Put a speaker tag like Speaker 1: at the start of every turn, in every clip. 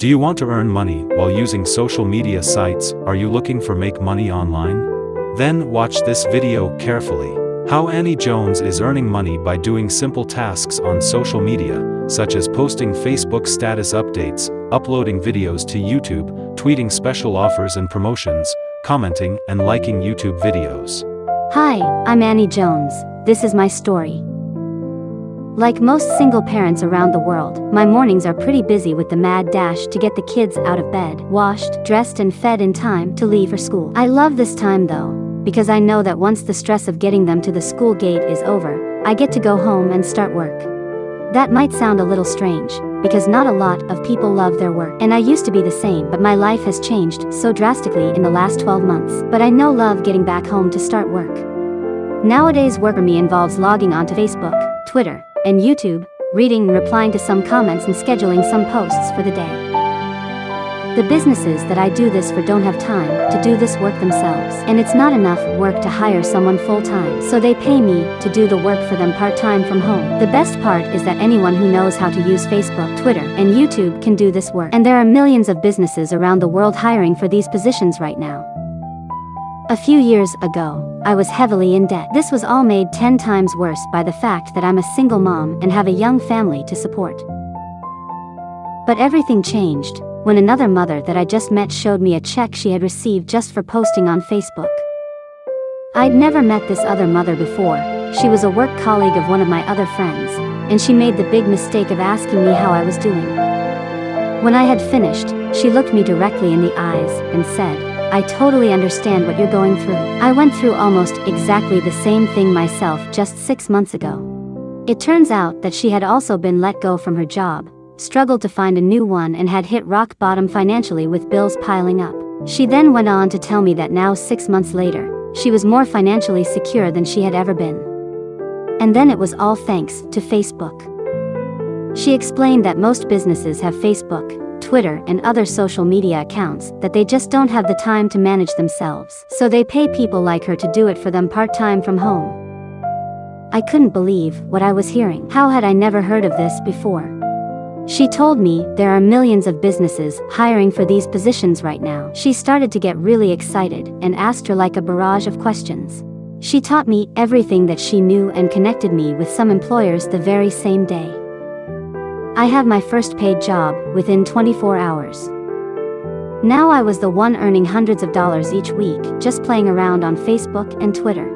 Speaker 1: Do you want to earn money while using social media sites? Are you looking for make money online? Then watch this video carefully. How Annie Jones is earning money by doing simple tasks on social media, such as posting Facebook status updates, uploading videos to YouTube, tweeting special offers and promotions, commenting and liking YouTube videos.
Speaker 2: Hi, I'm Annie Jones. This is my story. Like most single parents around the world, my mornings are pretty busy with the mad dash to get the kids out of bed, washed, dressed, and fed in time to leave for school. I love this time though, because I know that once the stress of getting them to the school gate is over, I get to go home and start work. That might sound a little strange, because not a lot of people love their work. And I used to be the same, but my life has changed so drastically in the last 12 months. But I know love getting back home to start work. Nowadays work for me involves logging onto Facebook, Twitter, and YouTube, reading and replying to some comments and scheduling some posts for the day. The businesses that I do this for don't have time to do this work themselves, and it's not enough work to hire someone full-time, so they pay me to do the work for them part-time from home. The best part is that anyone who knows how to use Facebook, Twitter, and YouTube can do this work, and there are millions of businesses around the world hiring for these positions right now. A few years ago, I was heavily in debt. This was all made 10 times worse by the fact that I'm a single mom and have a young family to support. But everything changed when another mother that I just met showed me a check she had received just for posting on Facebook. I'd never met this other mother before, she was a work colleague of one of my other friends, and she made the big mistake of asking me how I was doing. When I had finished, she looked me directly in the eyes and said, I totally understand what you're going through. I went through almost exactly the same thing myself just six months ago. It turns out that she had also been let go from her job, struggled to find a new one and had hit rock bottom financially with bills piling up. She then went on to tell me that now six months later, she was more financially secure than she had ever been. And then it was all thanks to Facebook. She explained that most businesses have Facebook, Twitter, and other social media accounts that they just don't have the time to manage themselves. So they pay people like her to do it for them part time from home. I couldn't believe what I was hearing. How had I never heard of this before? She told me there are millions of businesses hiring for these positions right now. She started to get really excited and asked her like a barrage of questions. She taught me everything that she knew and connected me with some employers the very same day. I had my first paid job within 24 hours. Now I was the one earning hundreds of dollars each week just playing around on Facebook and Twitter.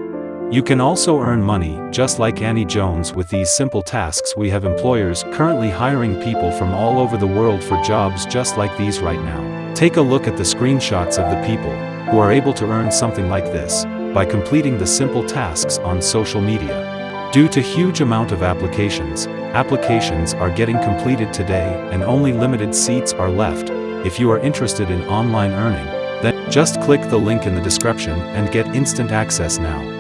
Speaker 1: You can also earn money, just like Annie Jones with these simple tasks we have employers currently hiring people from all over the world for jobs just like these right now. Take a look at the screenshots of the people who are able to earn something like this by completing the simple tasks on social media. Due to huge amount of applications, applications are getting completed today and only limited seats are left. If you are interested in online earning, then just click the link in the description and get instant access now.